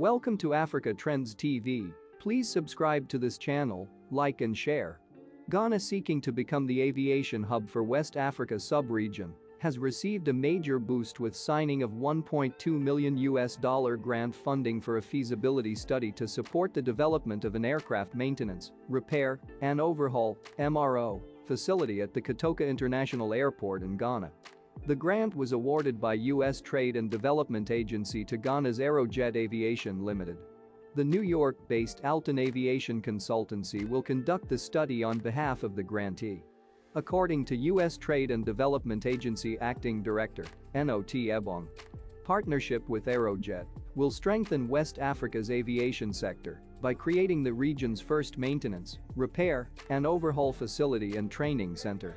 Welcome to Africa Trends TV. Please subscribe to this channel, like and share. Ghana seeking to become the aviation hub for West Africa sub-region has received a major boost with signing of 1.2 million US dollar grant funding for a feasibility study to support the development of an aircraft maintenance, repair, and overhaul MRO facility at the Kotoka International Airport in Ghana. The grant was awarded by U.S. Trade and Development Agency to Ghana's Aerojet Aviation Limited. The New York-based Alton Aviation Consultancy will conduct the study on behalf of the grantee. According to U.S. Trade and Development Agency Acting Director, Enoh Ebong. Partnership with Aerojet will strengthen West Africa's aviation sector by creating the region's first maintenance, repair, and overhaul facility and training center.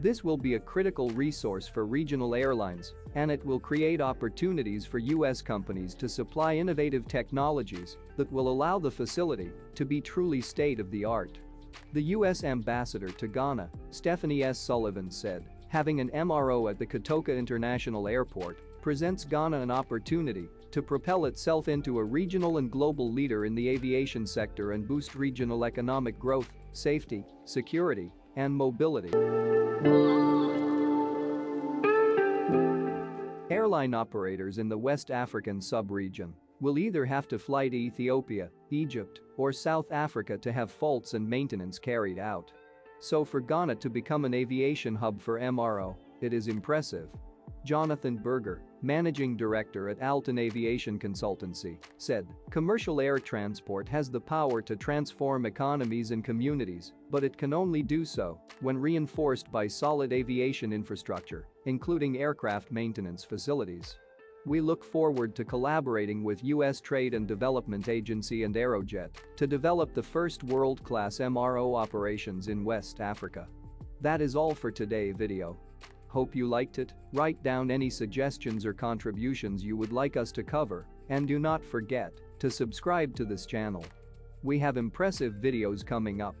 This will be a critical resource for regional airlines, and it will create opportunities for U.S. companies to supply innovative technologies that will allow the facility to be truly state-of-the-art. The U.S. ambassador to Ghana, Stephanie S. Sullivan said, having an MRO at the Kotoka International Airport presents Ghana an opportunity to propel itself into a regional and global leader in the aviation sector and boost regional economic growth, safety, security, and mobility. Airline operators in the West African sub-region will either have to fly to Ethiopia, Egypt, or South Africa to have faults and maintenance carried out. So for Ghana to become an aviation hub for MRO, it is impressive. Jonathan Berger, managing director at Alton Aviation Consultancy, said, commercial air transport has the power to transform economies and communities, but it can only do so when reinforced by solid aviation infrastructure, including aircraft maintenance facilities. We look forward to collaborating with U.S. Trade and Development Agency and Aerojet to develop the first world-class MRO operations in West Africa. That is all for today video. Hope you liked it, write down any suggestions or contributions you would like us to cover, and do not forget to subscribe to this channel. We have impressive videos coming up.